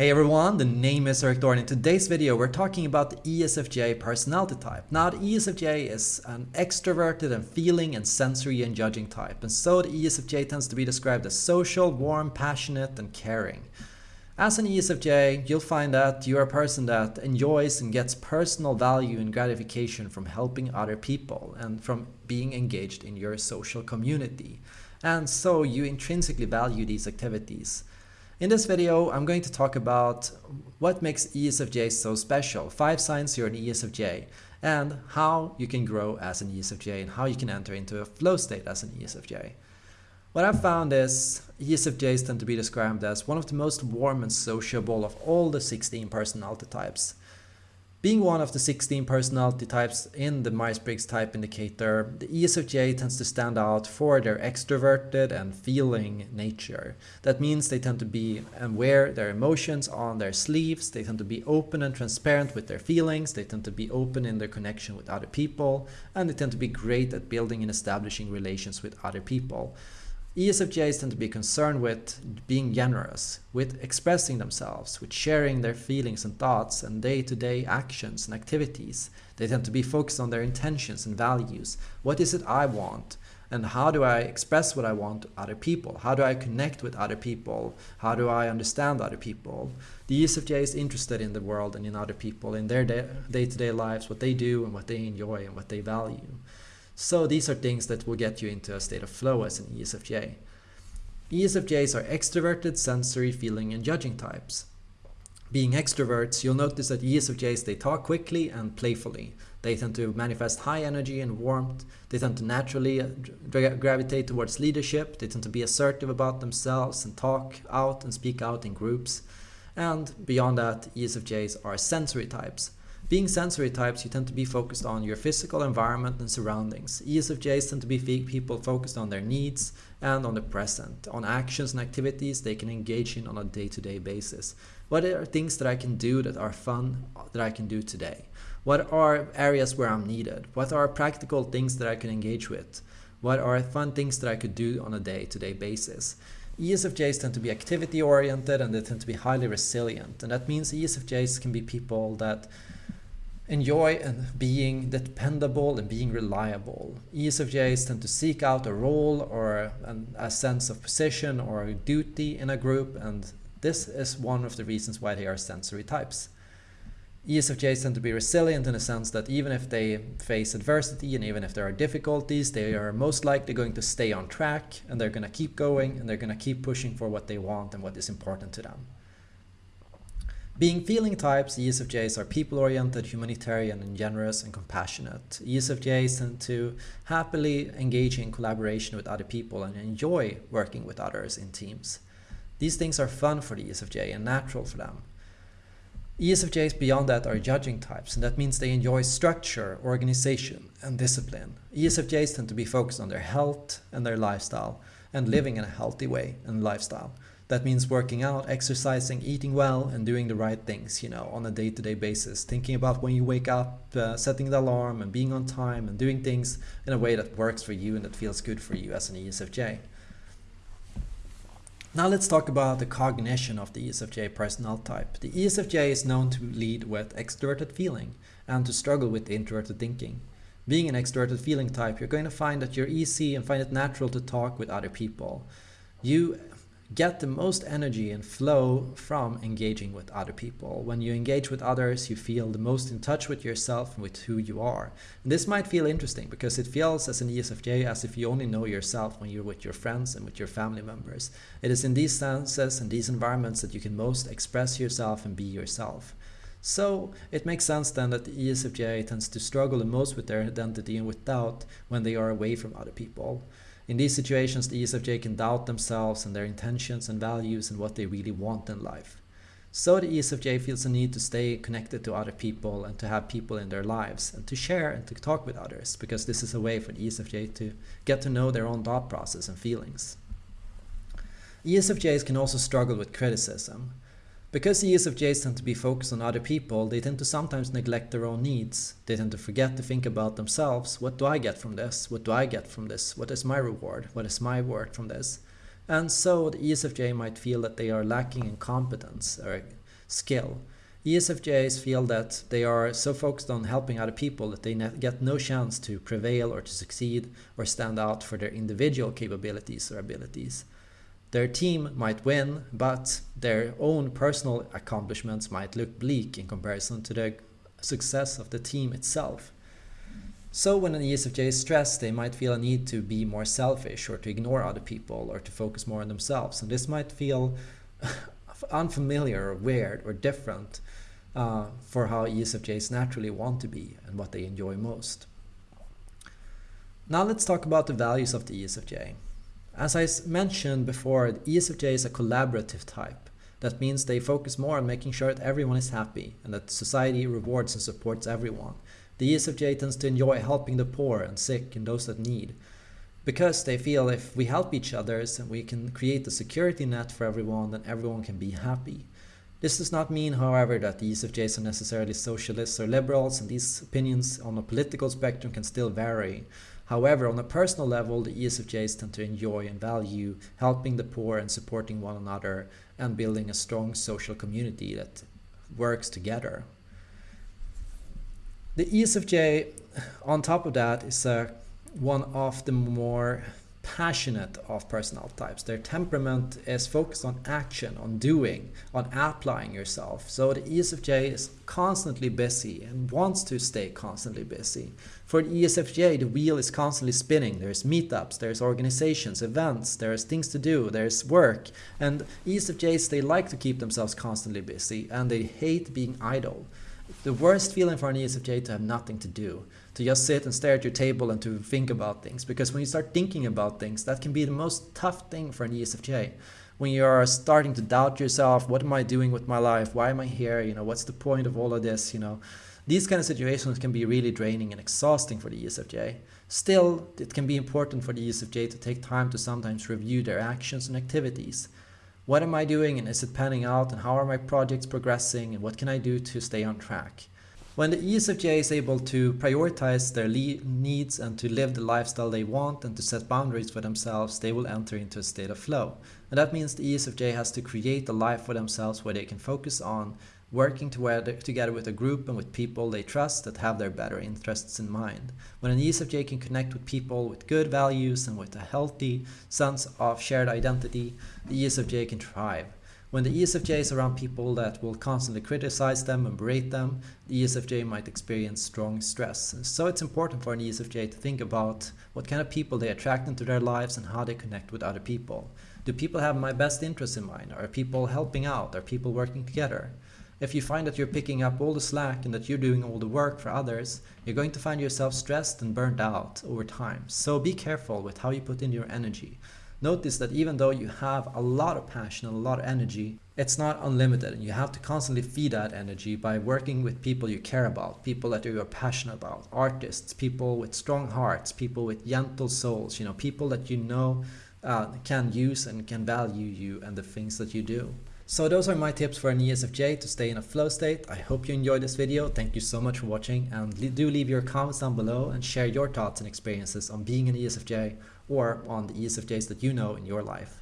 Hey everyone, the name is Erik Thor. In today's video we're talking about the ESFJ personality type. Now the ESFJ is an extroverted and feeling and sensory and judging type and so the ESFJ tends to be described as social, warm, passionate and caring. As an ESFJ, you'll find that you're a person that enjoys and gets personal value and gratification from helping other people and from being engaged in your social community. And so you intrinsically value these activities. In this video, I'm going to talk about what makes ESFJ so special, five signs you're an ESFJ, and how you can grow as an ESFJ and how you can enter into a flow state as an ESFJ. What I've found is ESFJs tend to be described as one of the most warm and sociable of all the 16 personality types. Being one of the 16 personality types in the Myers-Briggs type indicator, the ESFJ tends to stand out for their extroverted and feeling nature. That means they tend to be and wear their emotions on their sleeves, they tend to be open and transparent with their feelings, they tend to be open in their connection with other people, and they tend to be great at building and establishing relations with other people. ESFJs tend to be concerned with being generous, with expressing themselves, with sharing their feelings and thoughts and day-to-day -day actions and activities. They tend to be focused on their intentions and values. What is it I want? And how do I express what I want to other people? How do I connect with other people? How do I understand other people? The ESFJ is interested in the world and in other people, in their day-to-day -day lives, what they do and what they enjoy and what they value. So these are things that will get you into a state of flow as an ESFJ. ESFJs are extroverted, sensory, feeling and judging types. Being extroverts, you'll notice that ESFJs, they talk quickly and playfully. They tend to manifest high energy and warmth. They tend to naturally uh, gravitate towards leadership. They tend to be assertive about themselves and talk out and speak out in groups. And beyond that, ESFJs are sensory types. Being sensory types, you tend to be focused on your physical environment and surroundings. ESFJs tend to be people focused on their needs and on the present, on actions and activities they can engage in on a day-to-day -day basis. What are things that I can do that are fun that I can do today? What are areas where I'm needed? What are practical things that I can engage with? What are fun things that I could do on a day-to-day -day basis? ESFJs tend to be activity oriented and they tend to be highly resilient. And that means ESFJs can be people that enjoy being dependable and being reliable. ESFJs tend to seek out a role or an, a sense of position or duty in a group and this is one of the reasons why they are sensory types. ESFJs tend to be resilient in the sense that even if they face adversity and even if there are difficulties, they are most likely going to stay on track and they're going to keep going and they're going to keep pushing for what they want and what is important to them. Being feeling types, ESFJs are people-oriented, humanitarian, and generous and compassionate. ESFJs tend to happily engage in collaboration with other people and enjoy working with others in teams. These things are fun for the ESFJ and natural for them. ESFJs beyond that are judging types, and that means they enjoy structure, organization, and discipline. ESFJs tend to be focused on their health and their lifestyle, and living in a healthy way and lifestyle. That means working out, exercising, eating well, and doing the right things, you know, on a day-to-day -day basis. Thinking about when you wake up, uh, setting the alarm, and being on time, and doing things in a way that works for you and that feels good for you as an ESFJ. Now let's talk about the cognition of the ESFJ personality type. The ESFJ is known to lead with extroverted feeling and to struggle with introverted thinking. Being an extroverted feeling type, you're going to find that you're easy and find it natural to talk with other people. You get the most energy and flow from engaging with other people. When you engage with others, you feel the most in touch with yourself and with who you are. And this might feel interesting because it feels as an ESFJ as if you only know yourself when you're with your friends and with your family members. It is in these senses and these environments that you can most express yourself and be yourself. So it makes sense then that the ESFJ tends to struggle the most with their identity and with doubt when they are away from other people. In these situations, the ESFJ can doubt themselves and their intentions and values and what they really want in life. So the ESFJ feels a need to stay connected to other people and to have people in their lives and to share and to talk with others because this is a way for the ESFJ to get to know their own thought process and feelings. ESFJs can also struggle with criticism. Because the ESFJs tend to be focused on other people, they tend to sometimes neglect their own needs. They tend to forget to think about themselves. What do I get from this? What do I get from this? What is my reward? What is my worth from this? And so the ESFJ might feel that they are lacking in competence or skill. ESFJs feel that they are so focused on helping other people that they get no chance to prevail or to succeed or stand out for their individual capabilities or abilities. Their team might win, but their own personal accomplishments might look bleak in comparison to the success of the team itself. So when an ESFJ is stressed, they might feel a need to be more selfish or to ignore other people or to focus more on themselves. And this might feel unfamiliar or weird or different uh, for how ESFJs naturally want to be and what they enjoy most. Now let's talk about the values of the ESFJ. As I mentioned before, the ESFJ is a collaborative type. That means they focus more on making sure that everyone is happy and that society rewards and supports everyone. The ESFJ tends to enjoy helping the poor and sick and those that need because they feel if we help each other and we can create a security net for everyone, then everyone can be happy. This does not mean, however, that the ESFJs are necessarily socialists or liberals, and these opinions on a political spectrum can still vary. However, on a personal level, the ESFJs tend to enjoy and value helping the poor and supporting one another and building a strong social community that works together. The ESFJ, on top of that, is a one of the more passionate of personal types. Their temperament is focused on action, on doing, on applying yourself. So the ESFJ is constantly busy and wants to stay constantly busy. For the ESFJ, the wheel is constantly spinning. There's meetups, there's organizations, events, there's things to do, there's work. And ESFJs, they like to keep themselves constantly busy and they hate being idle. The worst feeling for an ESFJ to have nothing to do to just sit and stare at your table and to think about things. Because when you start thinking about things, that can be the most tough thing for an ESFJ. When you are starting to doubt yourself, what am I doing with my life? Why am I here? You know, what's the point of all of this? You know, these kind of situations can be really draining and exhausting for the ESFJ. Still, it can be important for the ESFJ to take time to sometimes review their actions and activities. What am I doing and is it panning out and how are my projects progressing and what can I do to stay on track? When the ESFJ is able to prioritize their needs and to live the lifestyle they want and to set boundaries for themselves, they will enter into a state of flow. And that means the ESFJ has to create a life for themselves where they can focus on working together with a group and with people they trust that have their better interests in mind. When an ESFJ can connect with people with good values and with a healthy sense of shared identity, the ESFJ can thrive. When the ESFJ is around people that will constantly criticize them and berate them, the ESFJ might experience strong stress. So it's important for an ESFJ to think about what kind of people they attract into their lives and how they connect with other people. Do people have my best interests in mind? Are people helping out? Are people working together? If you find that you're picking up all the slack and that you're doing all the work for others, you're going to find yourself stressed and burned out over time. So be careful with how you put in your energy. Notice that even though you have a lot of passion and a lot of energy, it's not unlimited and you have to constantly feed that energy by working with people you care about, people that you are passionate about, artists, people with strong hearts, people with gentle souls, you know, people that you know uh, can use and can value you and the things that you do. So those are my tips for an ESFJ to stay in a flow state. I hope you enjoyed this video. Thank you so much for watching and do leave your comments down below and share your thoughts and experiences on being an ESFJ or on the ESFJs that you know in your life.